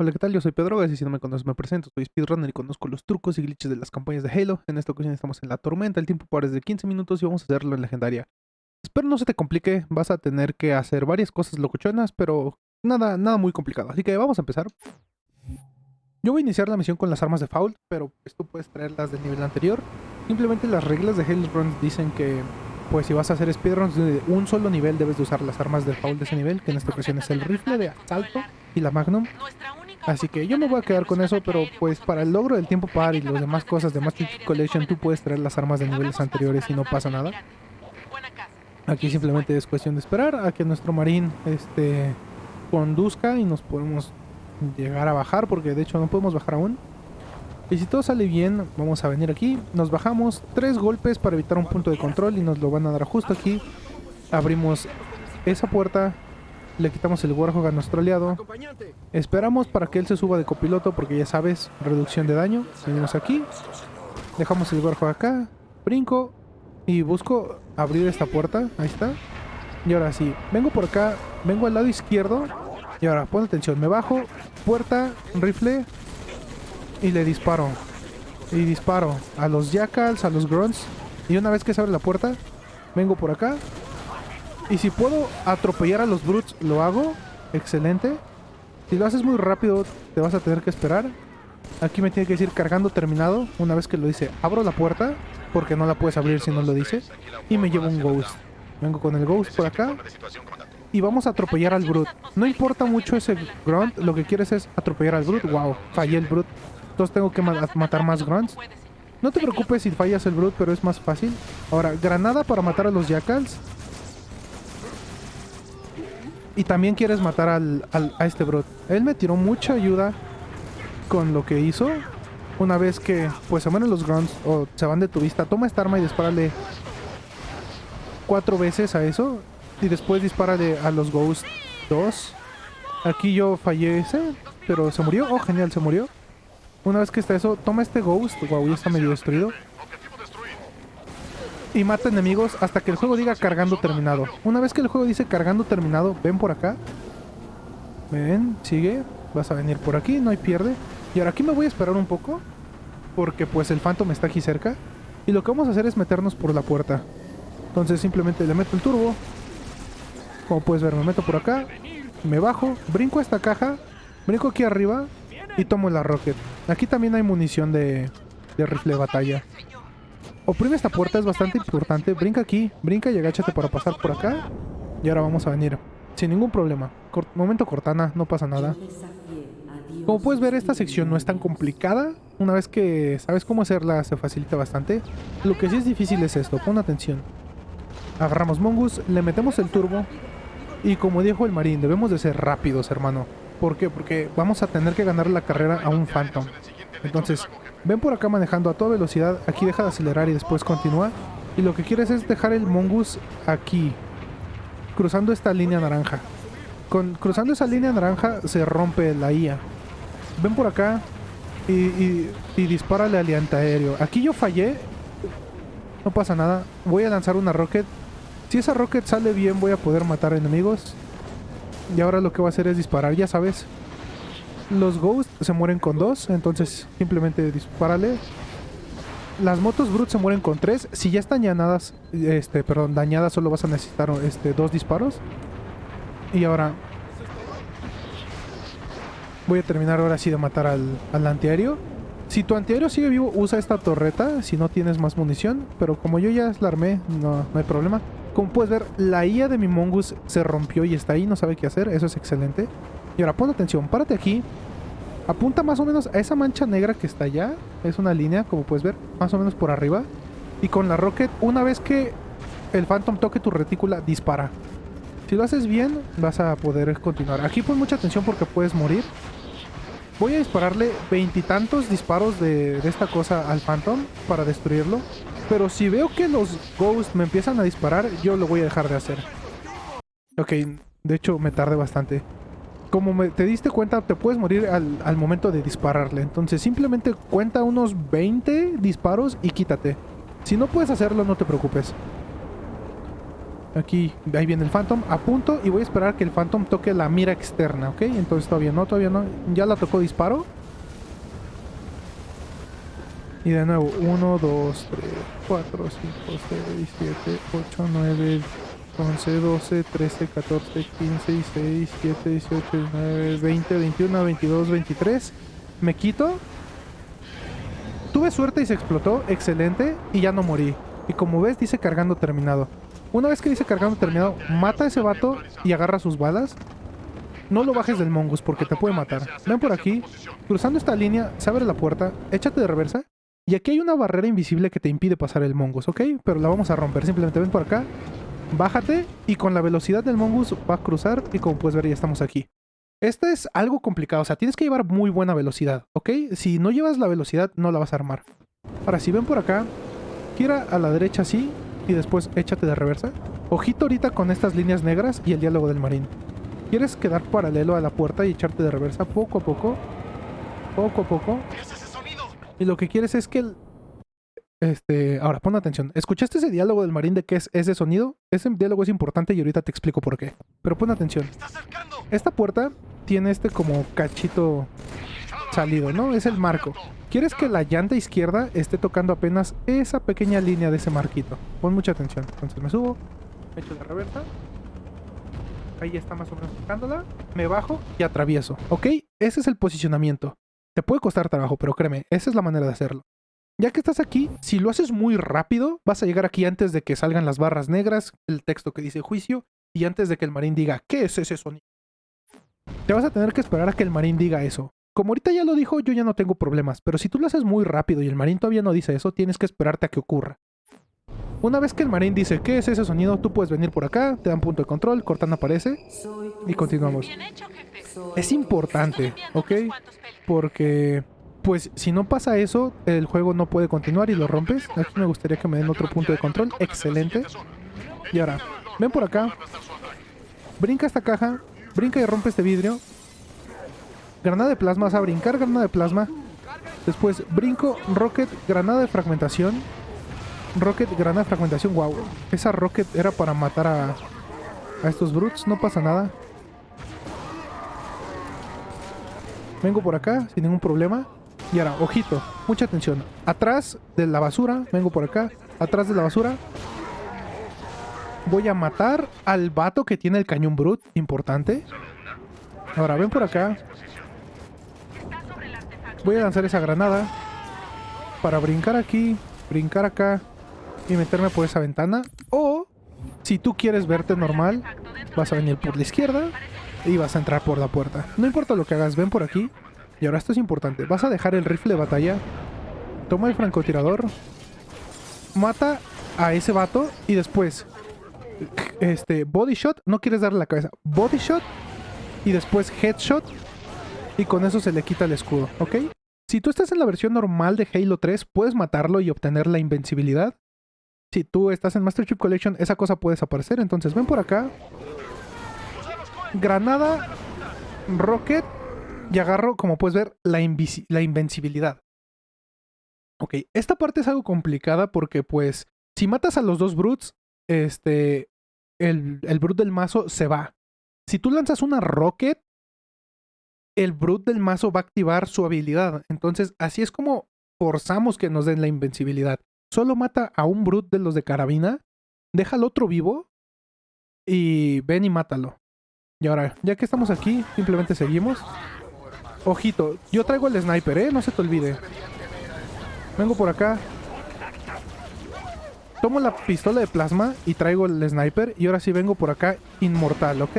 Hola, ¿qué tal? Yo soy Pedro y si no me conoces me presento. Soy speedrunner y conozco los trucos y glitches de las campañas de Halo. En esta ocasión estamos en la tormenta, el tiempo para es de 15 minutos y vamos a hacerlo en legendaria. Espero no se te complique, vas a tener que hacer varias cosas locuchonas, pero nada, nada muy complicado. Así que vamos a empezar. Yo voy a iniciar la misión con las armas de Foul, pero pues tú puedes traerlas del nivel anterior. Simplemente las reglas de Halo Runs dicen que pues si vas a hacer speedruns de un solo nivel debes de usar las armas de Foul de ese nivel, que en esta ocasión es el rifle de asalto y la Magnum. Así que yo me voy a quedar con eso, pero pues para el logro del tiempo par y las demás cosas de Master Collection tú puedes traer las armas de niveles anteriores y no pasa nada. Aquí simplemente es cuestión de esperar a que nuestro marín este, conduzca y nos podemos llegar a bajar, porque de hecho no podemos bajar aún. Y si todo sale bien, vamos a venir aquí, nos bajamos tres golpes para evitar un punto de control y nos lo van a dar justo aquí. Abrimos esa puerta le quitamos el Warhog a nuestro aliado. Esperamos para que él se suba de copiloto porque ya sabes, reducción de daño. Venimos aquí. Dejamos el Warhog acá. Brinco. Y busco abrir esta puerta. Ahí está. Y ahora sí, vengo por acá. Vengo al lado izquierdo. Y ahora, pon atención. Me bajo. Puerta, rifle. Y le disparo. Y disparo a los jackals, a los grunts. Y una vez que se abre la puerta, vengo por acá. Y si puedo atropellar a los brutes, lo hago. Excelente. Si lo haces muy rápido, te vas a tener que esperar. Aquí me tiene que decir cargando terminado. Una vez que lo dice, abro la puerta. Porque no la puedes abrir si no lo dice. Y me llevo un ghost. Vengo con el ghost por acá. Y vamos a atropellar al brute. No importa mucho ese grunt. Lo que quieres es atropellar al brute. Wow, fallé el brute. Entonces tengo que matar más grunts. No te preocupes si fallas el brute, pero es más fácil. Ahora, granada para matar a los jackals. Y también quieres matar al, a este bro. Él me tiró mucha ayuda con lo que hizo. Una vez que pues se mueren los grunts o se van de tu vista, toma esta arma y dispárale cuatro veces a eso. Y después dispárale a los ghosts dos. Aquí yo fallé ese, pero se murió. Oh, genial, se murió. Una vez que está eso, toma este ghost. Wow, ya está medio destruido y mata enemigos hasta que el juego diga cargando terminado. Una vez que el juego dice cargando terminado, ven por acá. Ven, sigue. Vas a venir por aquí, no hay pierde. Y ahora aquí me voy a esperar un poco. Porque pues el Phantom está aquí cerca. Y lo que vamos a hacer es meternos por la puerta. Entonces simplemente le meto el turbo. Como puedes ver, me meto por acá. Me bajo, brinco a esta caja. Brinco aquí arriba. Y tomo la rocket. Aquí también hay munición de, de rifle de batalla. Oprime esta puerta, es bastante importante. Brinca aquí, brinca y agáchate para pasar por acá. Y ahora vamos a venir. Sin ningún problema. momento Cortana, no pasa nada. Como puedes ver, esta sección no es tan complicada. Una vez que sabes cómo hacerla, se facilita bastante. Lo que sí es difícil es esto, pon atención. Agarramos Mongus, le metemos el turbo. Y como dijo el marín, debemos de ser rápidos, hermano. ¿Por qué? Porque vamos a tener que ganar la carrera a un Phantom. Entonces, Ven por acá manejando a toda velocidad, aquí deja de acelerar y después continúa. Y lo que quieres es dejar el Mongoose aquí, cruzando esta línea naranja. Con, cruzando esa línea naranja se rompe la IA. Ven por acá y, y, y dispárale al antiaéreo. Aquí yo fallé, no pasa nada. Voy a lanzar una rocket. Si esa rocket sale bien voy a poder matar enemigos. Y ahora lo que voy a hacer es disparar, ya sabes los Ghosts se mueren con dos, entonces simplemente dispárale. Las motos Brute se mueren con tres. Si ya están dañadas, este, perdón, dañadas, solo vas a necesitar este, dos disparos. Y ahora voy a terminar ahora sí de matar al, al antiaéreo. Si tu antiaéreo sigue vivo, usa esta torreta si no tienes más munición. Pero como yo ya la armé, no, no hay problema. Como puedes ver, la IA de mi Mongoose se rompió y está ahí, no sabe qué hacer. Eso es excelente. Y ahora pon atención, párate aquí. Apunta más o menos a esa mancha negra que está allá. Es una línea, como puedes ver, más o menos por arriba. Y con la rocket, una vez que el Phantom toque tu retícula, dispara. Si lo haces bien, vas a poder continuar. Aquí pon mucha atención porque puedes morir. Voy a dispararle veintitantos disparos de, esta cosa al Phantom para destruirlo. Pero si veo que los Ghosts me empiezan a disparar, yo lo voy a dejar de hacer. Ok, de hecho me tardé bastante como te diste cuenta, te puedes morir al, momento de dispararle. Entonces simplemente cuenta unos 20 disparos y quítate. Si no puedes hacerlo, no te preocupes. Aquí, ahí viene el Phantom. A punto y voy a esperar que el Phantom toque la mira externa, ¿ok? Entonces todavía no, todavía no. Ya la tocó disparo. Y de nuevo, 1, 2, 3, 4, 5, 6, 7, 8, 9, 11, 12, 13, 14, 15, 16, 17, 18, 19, 20, 21, 22, 23. Me quito. Tuve suerte y se explotó. Excelente. Y ya no morí. Y como ves, dice cargando terminado. Una vez que dice cargando terminado, mata a ese vato y agarra sus balas. No lo bajes del mongus porque te puede matar. Ven por aquí. Cruzando esta línea, se abre la puerta. Échate de reversa. Y aquí hay una barrera invisible que te impide pasar el mongus, ¿ok? Pero la vamos a romper. Simplemente ven por acá. Bájate y con la velocidad del mongus va a cruzar y como puedes ver ya estamos aquí. Este es algo complicado, o sea, tienes que llevar muy buena velocidad, ¿ok? Si no llevas la velocidad, no la vas a armar. Ahora, si ven por acá, gira a la derecha así y después échate de reversa. Ojito ahorita con estas líneas negras y el diálogo del marín. Quieres quedar paralelo a la puerta y echarte de reversa poco a poco. Poco a poco. Y lo que quieres es que el... Este, ahora pon atención. ¿Escuchaste ese diálogo del marín de qué es ese sonido? Ese diálogo es importante y ahorita te explico por qué. Pero pon atención. Esta puerta tiene este como cachito salido, ¿no? Es el marco. Quieres que la llanta izquierda esté tocando apenas esa pequeña línea de ese marquito. Pon mucha atención. Entonces me subo, me echo de reversa. Ahí está más o menos tocándola. Me bajo y atravieso. ¿Ok? Ese es el posicionamiento. Te puede costar trabajo, pero créeme, esa es la manera de hacerlo. Ya que estás aquí, si lo haces muy rápido, vas a llegar aquí antes de que salgan las barras negras, el texto que dice juicio, y antes de que el marín diga, ¿qué es ese sonido? Te vas a tener que esperar a que el marín diga eso. Como ahorita ya lo dijo, yo ya no tengo problemas, pero si tú lo haces muy rápido y el marín todavía no dice eso, tienes que esperarte a que ocurra. Una vez que el marín dice, ¿qué es ese sonido? Tú puedes venir por acá, te dan punto de control, Cortana aparece y continuamos. Es importante, ¿ok? Porque, pues, si no pasa eso, el juego no puede continuar y lo rompes. Aquí me gustaría que me den otro punto de control. Excelente. Y ahora, ven por acá. Brinca esta caja. Brinca y rompe este vidrio. Granada de plasma, vas a brincar granada de plasma. Después brinco, rocket, granada de fragmentación. Rocket, granada de fragmentación. Wow, esa rocket era para matar a, a estos brutes. No pasa nada. Vengo por acá sin ningún problema. Y ahora, ojito, mucha atención. Atrás de la basura, vengo por acá. Atrás de la basura. Voy a matar al vato que tiene el cañón brut. Importante. Ahora, ven por acá. Voy a lanzar esa granada. Para brincar aquí, brincar acá y meterme por esa ventana. O, si tú quieres verte normal, vas a venir por la izquierda y vas a entrar por la puerta. No importa lo que hagas, ven por aquí. Y ahora esto es importante. Vas a dejar el rifle de batalla. Toma el francotirador. Mata a ese vato y después este body shot, no quieres darle la cabeza. Body shot y después headshot y con eso se le quita el escudo, ¿ok? Si tú estás en la versión normal de Halo 3, puedes matarlo y obtener la invencibilidad. Si tú estás en Master Chief Collection, esa cosa puede desaparecer. Entonces ven por acá, granada, rocket y agarro, como puedes ver, la, la invencibilidad. Ok, esta parte es algo complicada porque pues si matas a los dos brutes, este, el, el brute del mazo se va. Si tú lanzas una rocket, el brute del mazo va a activar su habilidad. Entonces así es como forzamos que nos den la invencibilidad. Solo mata a un brute de los de carabina, deja al otro vivo y ven y mátalo. Y ahora, ya que estamos aquí, simplemente seguimos. Ojito, yo traigo el sniper, ¿eh? No se te olvide. Vengo por acá. Tomo la pistola de plasma y traigo el sniper. Y ahora sí vengo por acá inmortal, ¿ok?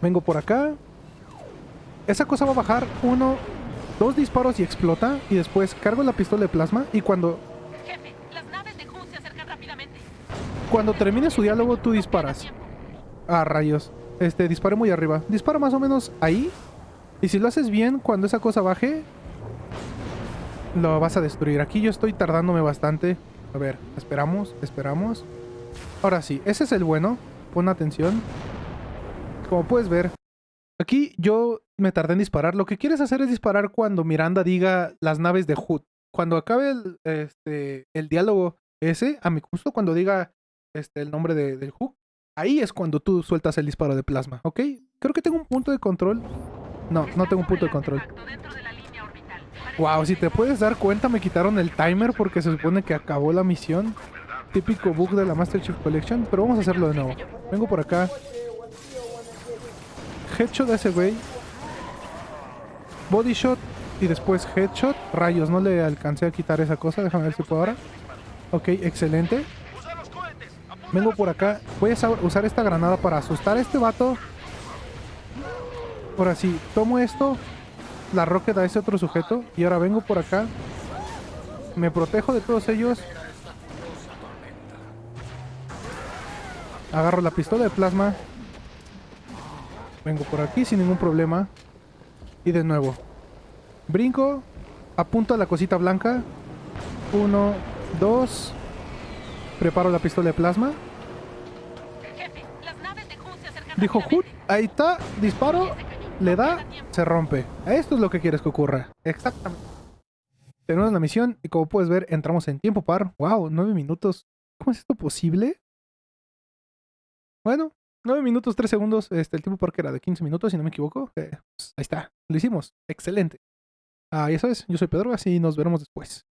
Vengo por acá. Esa cosa va a bajar uno, dos disparos y explota. Y después cargo la pistola de plasma y cuando... Cuando termine su diálogo, tú disparas. Ah, rayos. Este, disparé muy arriba. Dispara más o menos ahí. Y si lo haces bien, cuando esa cosa baje, lo vas a destruir. Aquí yo estoy tardándome bastante. A ver, esperamos, esperamos. Ahora sí, ese es el bueno. Pon atención. Como puedes ver, aquí yo me tardé en disparar. Lo que quieres hacer es disparar cuando Miranda diga las naves de Hood. Cuando acabe el, este, el diálogo ese, a mi gusto, cuando diga este, el nombre de- del hook, ahí es cuando tú sueltas el disparo de plasma, ¿ok? Creo que tengo un punto de control. No, no tengo un punto de control. Wow, si te puedes dar cuenta, me quitaron el timer porque se supone que acabó la misión. Típico bug de la Master Chief Collection, pero vamos a hacerlo de nuevo. Vengo por acá. Headshot ese güey. Body shot y después headshot. Rayos, no le alcancé a quitar esa cosa. Déjame ver si puedo ahora. Ok, excelente. Vengo por acá. Voy a sa- usar esta granada para asustar a este vato. Ahora sí, tomo esto. La rocket a ese otro sujeto. Y ahora vengo por acá. Me protejo de todos ellos. Agarro la pistola de plasma. Vengo por aquí sin ningún problema. Y de nuevo. Brinco. Apunto a la cosita blanca. Uno, dos. Preparo la pistola de plasma. Dijo Hood. Ahí está. Disparo. Le da. Se rompe. Esto es lo que quieres que ocurra. Exactamente. Tenemos la misión y como puedes ver entramos en tiempo par. Wow, nueve minutos. ¿Cómo es esto posible? Bueno, 9 minutos 3 segundos. Este, el tiempo par que era de 15 minutos, si no me equivoco. Eh, pues, ahí está. Lo hicimos. Excelente. Ah, ya sabes, yo soy Pedro, así nos veremos después.